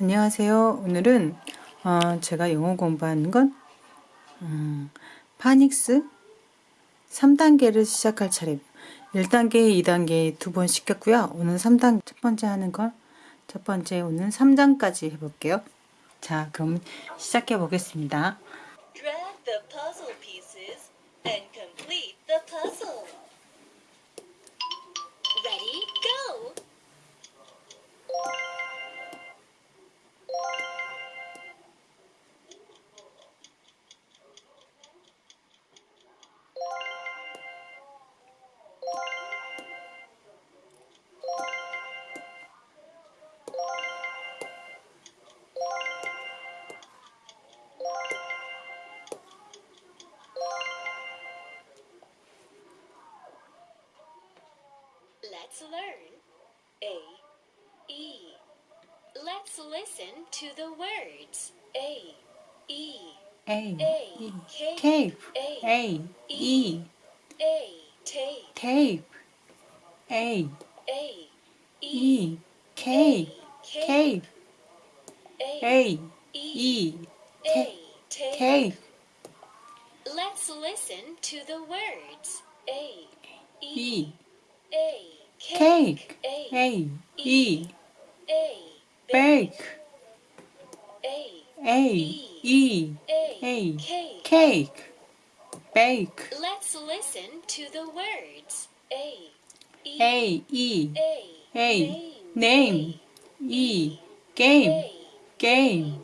안녕하세요. 오늘은 어, 제가 영어 공부하는 건 음, 파닉스 3단계를 시작할 차례 1단계, 2단계 두 번 시켰고요. 오늘 3단 첫 번째 하는 걸첫 번째 오늘 3장까지 해볼게요. 자, 그럼 시작해 보겠습니다. Drag the puzzle pieces and complete the puzzle. Let's learn. A, E. Let's listen to the words. A, E, A, A, cape, A, E, A, tape, tape, A, A, E, K, cape, A, E, tape, Let's listen to the words. A, E, A, cake, A, A, E, A, bake, A, E, A, cake. cake, bake, Let's listen to the words. A, E, A, E, A, A, name, E, game, game,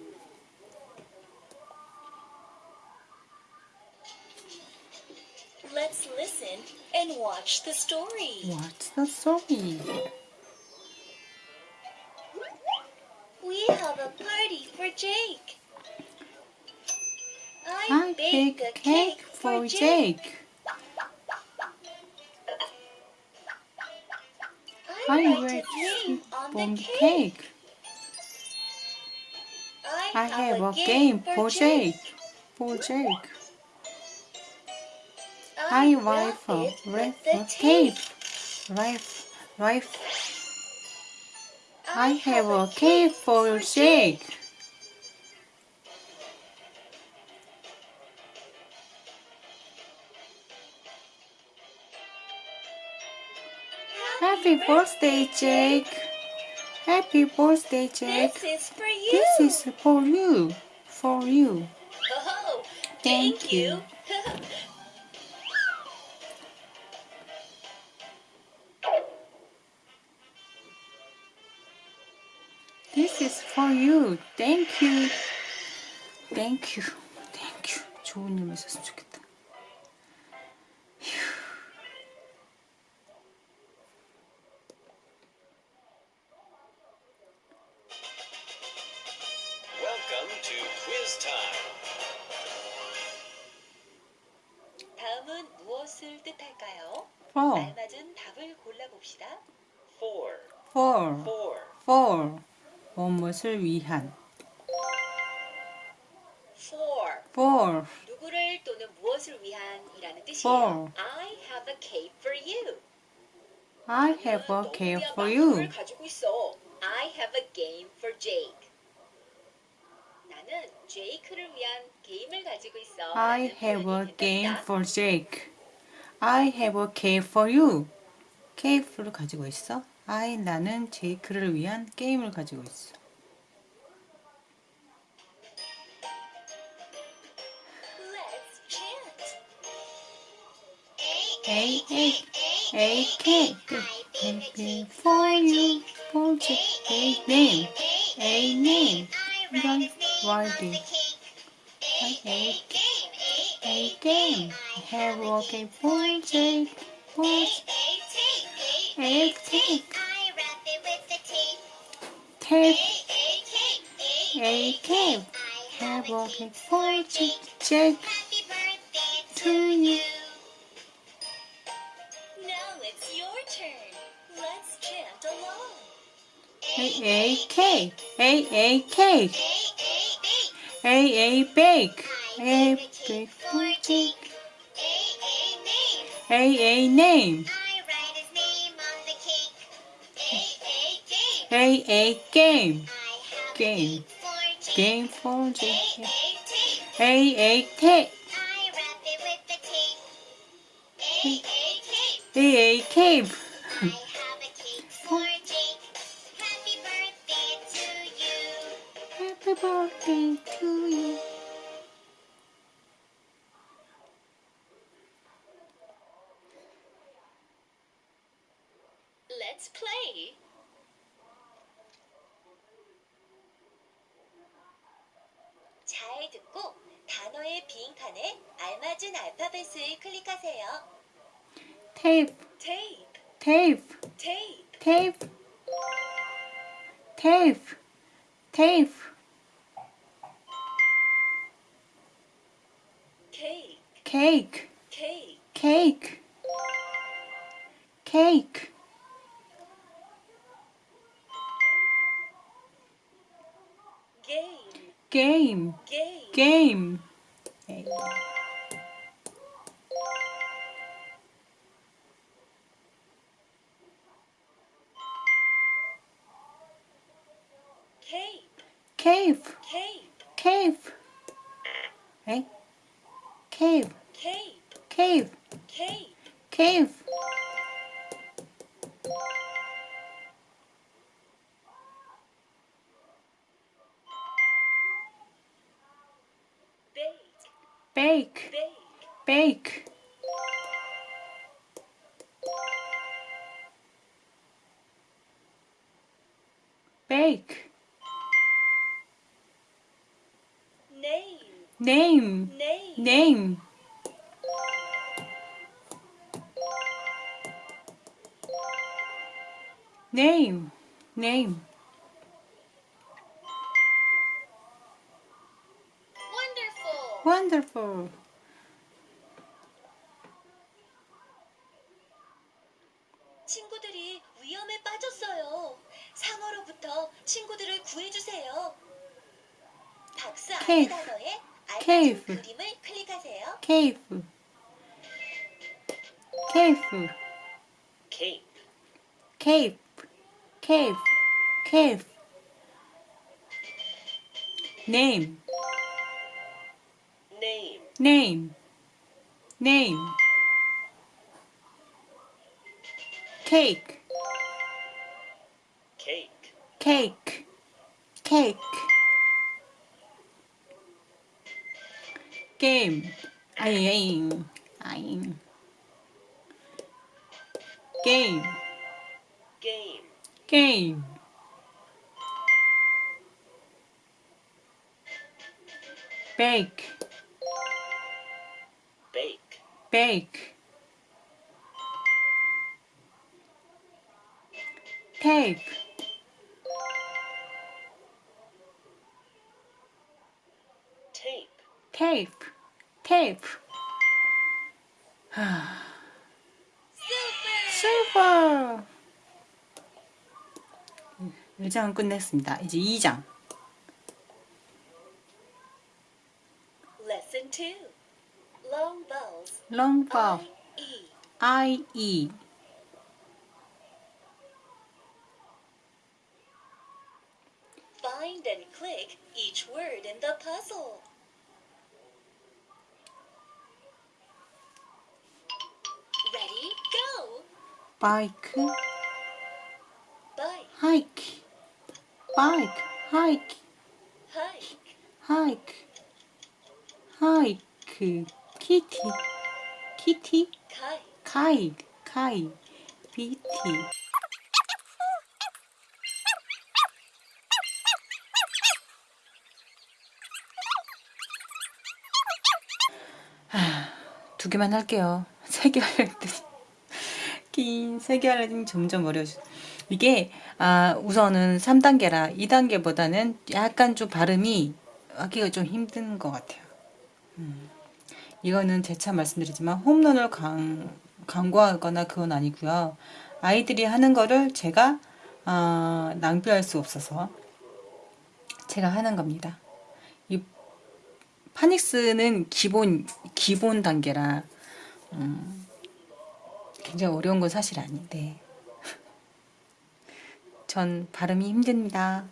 Let's listen and watch the story. what's the story? We have a party for Jake. I, I bake bake a cake for Jake. I I write his name on the cake. cake. I have a game for Jake. For Jake. I write for it red with the tape. Right. I have a cake for Jake. Happy birthday, Jake. Happy birthday, Jake. This is for you. This is for you. For you. Oh, Thank thank, you. you. for you. Thank you. Thank you. Thank you. 좋은 일만 있었으면 좋겠다. Welcome to quiz time. 다음은 무엇을 뜻할까요? For, 알맞은 답을 골라봅시다. For, for, for, for. 무엇을 위한. For For, 누구를 또는 무엇을 위한이라는 뜻이에요. For. I have a cake for you. I have a 너는 cake 너구리와 for 망고를 you. 가지고 있어. I have a game for Jake. 나는 제이크를 위한 게임을 가지고 있어. I 라는 have a 표현이 game 된답니다. for Jake. I have a cake for you. 케이크를 가지고 있어. I 나는 제이크를 위한 게임을 가지고 있어. A A A cake. Happy for you. For Jake. A name. A name. Right, writing. A A game. Have a game for Jake. For A cake. Tape. A cake. Have a game for Jake. Jake. To you. Now it's your turn. Let's chant along. A A cake. A A cake. A A bake. A bake for Jake. A A name. A A game. Hey, a game. Game. Game for Jake. A-A-Tape. A A tape. A A cave. I have a cake for Jake. Happy birthday to you. Happy birthday to you. Let's play. 알맞은 알파벳을 클릭하세요. Tape. Tape, Tape. tape, Tape. Tape. Tape. cake, Cake. cake, Cake. Cake. game, Game. game, Game. cape, Cave. cape, Cave. Right? Cave. Cave. cape, Cave. bake, Bake. bake, Bake. Name. Name. wonderful. Wonderful. 친구들이 위험에 빠졌어요. 상어로부터 친구들을 구해주세요. 박스 안의 Cave. 단어에 알맞은 Cave. 그림을 클릭하세요. Cave. Cave. Cape. Cave. cave, cave. Name, name, name, name. Cake, cake, cake, cake. Game, Game. Game. Game. Bake. Bake. Bake. Tape. Tape. Tape. Tape. super. 슈퍼. 1장은 끝냈습니다. 이제 2장. Lesson 2. Long vowels. long vowel. I, E. E. Find and click each word in the puzzle. Ready? Go! bike, Bike, hike, bike, hike, hike, hike, kitty, kitty, kite, kite, BT. 두 개만 할게요. 세 개 하려고 했더니 긴 세 개 하려니 점점 어려워져. 이게 아 우선은 3단계라 2단계보다는 약간 좀 발음이 하기가 좀 힘든 것 같아요. 음. 이거는 재차 말씀드리지만 홈런을 강, 강구하거나 그건 아니고요. 아이들이 하는 거를 제가 아, 낭비할 수 없어서 제가 하는 겁니다. 이 파닉스는 기본 기본 단계라 음, 굉장히 어려운 건 사실 아닌데 전 발음이 힘듭니다.